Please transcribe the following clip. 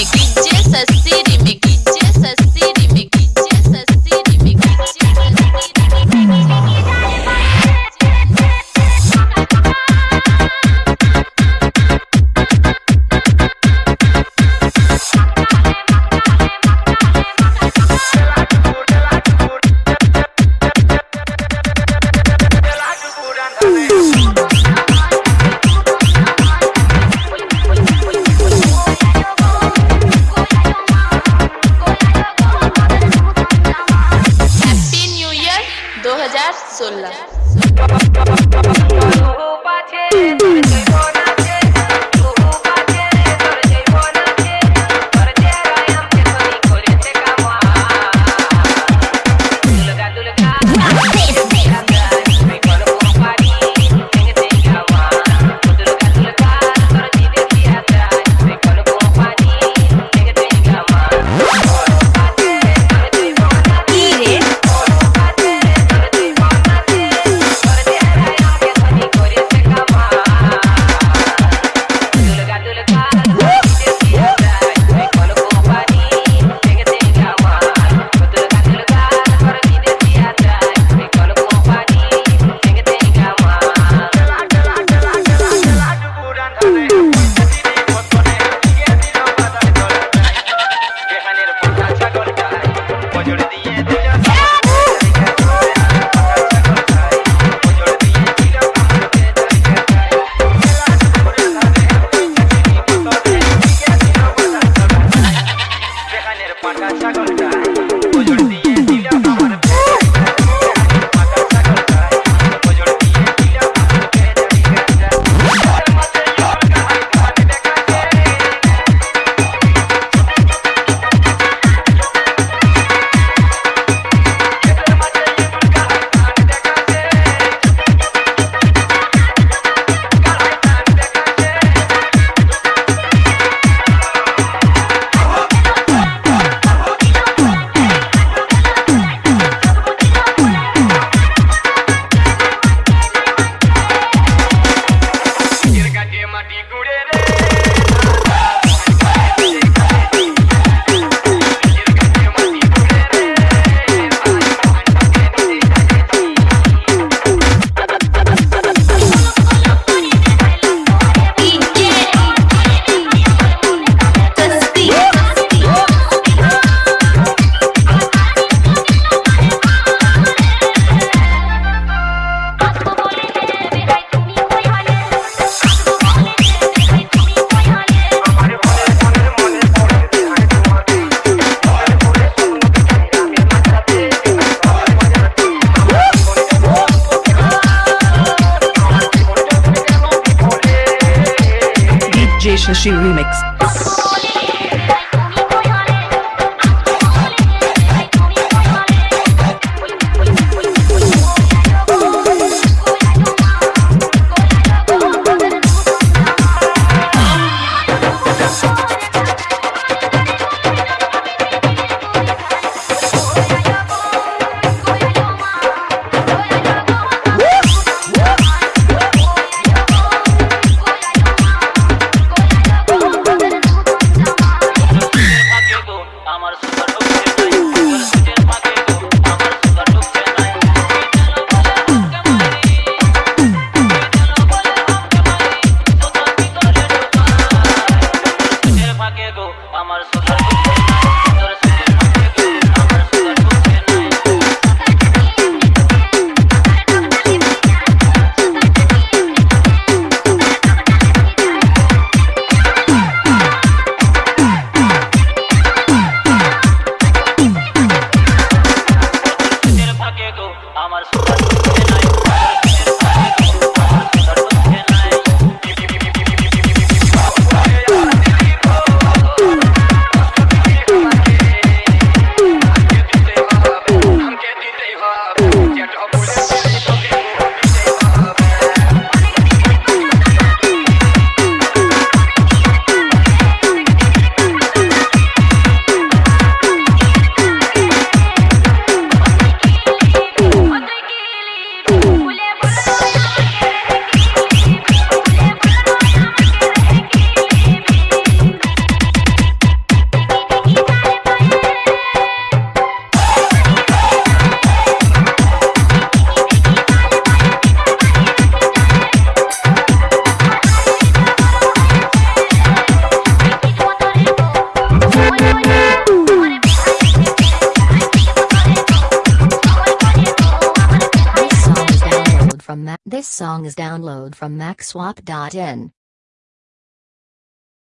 Big sola. Marca Chacolita. Jay Shashi Remix. Get up with song is download from Maxswap.n.